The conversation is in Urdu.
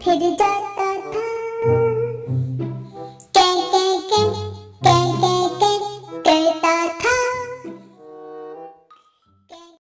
پھر جاتا